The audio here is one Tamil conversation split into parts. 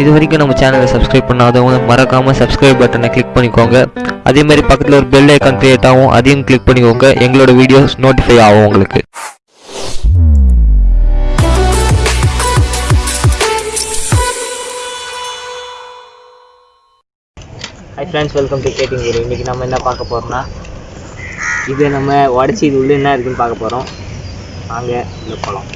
இது வரைக்கும் நம்ம சேனலை சப்ஸ்கிரைப் பண்ணாதவங்க மறக்காமல் சப்ஸ்கிரைப் பட்டனை கிளிக் பண்ணிக்கோங்க. அதே மாதிரி பக்கத்தில் ஒரு பெல் ஐக்கான் கிரியேட் ஆகும் அதையும் கிளிக் பண்ணிக்கோங்க. எங்களோட வீடியோஸ் நோட்டிஃபை ஆகும் உங்களுக்கு. ஹை ஃப்ரெண்ட்ஸ் வெல்கம் டு கேட்டிங் வீடியோ இன்றைக்கி நம்ம என்ன பார்க்க போகிறோம்னா இது நம்ம உடச்சி இது உள்ள என்ன இருக்குன்னு பார்க்க போகிறோம் வாங்க இந்த போகலாம்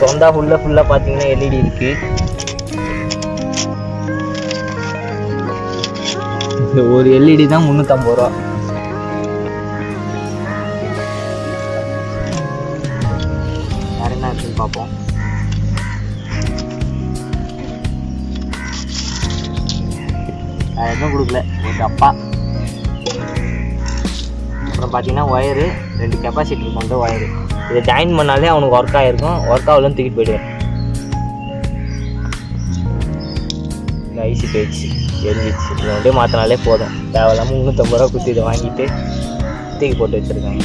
சொந்தா ஃபுல்லாக ஃபுல்லாக பார்த்தீங்கன்னா எல்இடி இருக்குது இந்த ஒரு எல்இடி தான் முந்நூற்றம்பது ரூபா. வேறு என்ன இருக்குன்னு பார்ப்போம். எதுவும் கொடுக்கல. ஒரு டப்பா. அப்புறம் பார்த்தீங்கன்னா ஒயரு ரெண்டு கெப்பாசிட்டி கொண்ட ஒயரு இதை ஜாயின் பண்ணாலே அவனுக்கு ஒர்க் ஆகிருக்கும் ஒர்க் ஆகலன்னு தூக்கிட்டு போயிடுவேன். இந்த ஐசி போயிடுச்சு. எரிஞ்சிச்சு இதை அப்படியே மாற்றினாலே போதும். தேவையில்லாமல் முந்நூற்றம்பது ரூபா குத்தி இதை வாங்கிட்டு தூக்கி போட்டு வச்சுருக்காங்க.